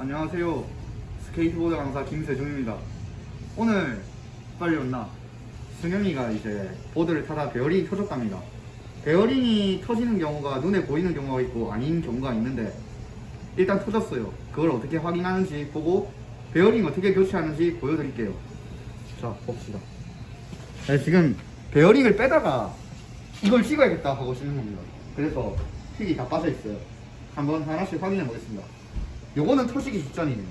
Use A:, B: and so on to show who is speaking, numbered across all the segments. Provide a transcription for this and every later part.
A: 안녕하세요. 스케이트보드 강사 김세중입니다. 오늘 빨리 왔나? 승영이가 이제 보드를 타다 베어링이 터졌답니다. 베어링이 터지는 경우가 눈에 보이는 경우가 있고 아닌 경우가 있는데 일단 터졌어요. 그걸 어떻게 확인하는지 보고 베어링 어떻게 교체하는지 보여드릴게요. 자, 봅시다. 네, 지금 베어링을 빼다가 이걸 찍어야겠다 하고 찍는 겁니다. 그래서 픽이 다 빠져 있어요. 한번 하나씩 확인해 보겠습니다. 요거는 터지기 직전이네요.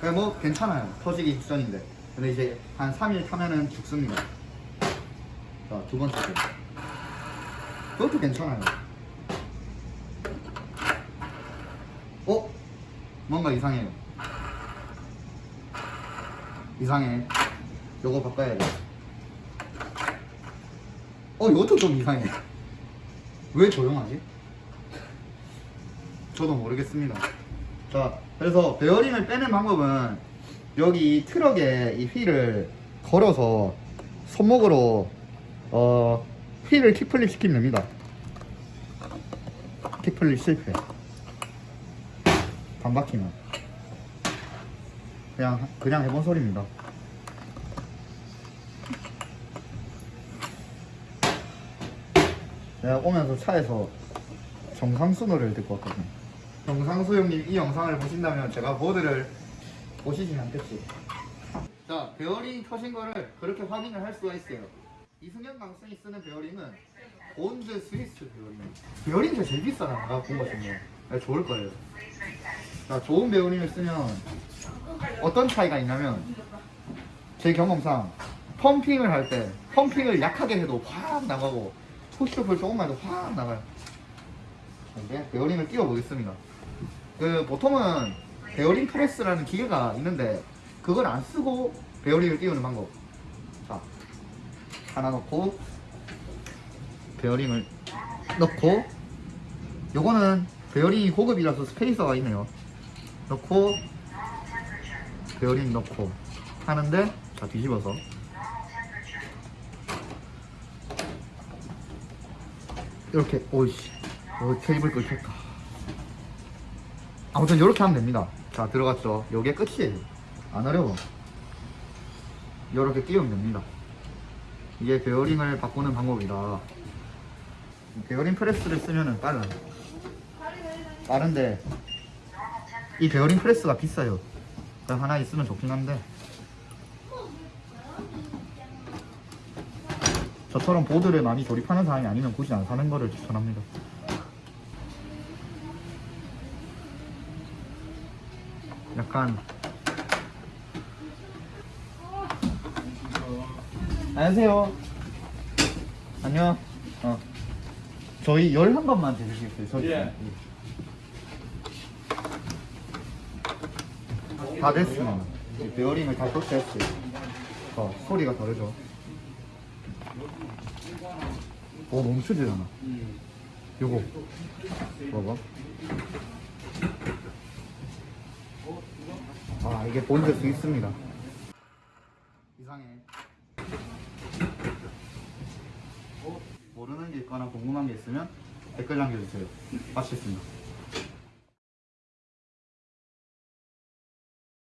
A: 그냥 뭐 괜찮아요. 터지기 직전인데. 근데 이제 한 3일 타면은 죽습니다. 자, 두 번째 거. 그것도 괜찮아요. 어? 뭔가 이상해요. 이상해. 요거 바꿔야 돼. 어, 이것도 좀 이상해. 왜 조용하지? 저도 모르겠습니다. 자, 그래서 베어링을 빼는 방법은 여기 이 트럭에 이 휠을 걸어서 손목으로 어 휠을 kickflip 시키면 됩니다. kickflip 실패. 반바퀴만. 그냥 그냥 해본 소리입니다. 내가 오면서 차에서 정상수 노래를 듣고 왔거든. 정상수 형님 이 영상을 보신다면 제가 보드를 보시진 않겠지. 자, 베어링이 터진 거를 그렇게 확인을 할 수가 있어요. 이승현 강승이 쓰는 베어링은 Bones Swiss 베어링. 베어링이 제일 비싸다. 내가 본거 중에. 네, 좋을 거예요. 자, 좋은 베어링을 쓰면 어떤 차이가 있냐면 제 경험상 펌핑을 할 때 펌핑을 약하게 해도 확 나가고 푸시업을 조금만 해도 확 나가요. 이제 베어링을 끼워 보겠습니다. 그 보통은 베어링 프레스라는 기계가 있는데 그걸 안 쓰고 베어링을 끼우는 방법. 자, 하나 넣고 베어링을 넣고 요거는 베어링이 고급이라서 spacer가 있네요. 넣고 베어링 넣고 하는데 자 뒤집어서 이렇게 오이씨. 어, 테이블 끊겼다. 아무튼 이렇게 하면 됩니다. 자 들어갔죠. 요게 끝이에요 안 어려워. 이렇게 끼우면 됩니다. 이게 베어링을 바꾸는 방법이다. 베어링 프레스를 쓰면은 빨라요. 빠른데 이 베어링 프레스가 비싸요. 하나 있으면 좋긴 한데 저처럼 보드를 많이 조립하는 사람이 아니면 굳이 안 사는 거를 추천합니다. 약간 안녕하세요. 안녕. 어. 저희 11번만 대주시겠어요? 저희
B: 예.
A: 다 됐으면 이제 베어링을 다 교체했어요. 어, 소리가 다르죠 오 멈추지잖아. 요거. 봐봐. 아 이게 본드 수 있습니다. 이상해. 모르는 게 있거나 궁금한 게 있으면 댓글 남겨주세요. 마치겠습니다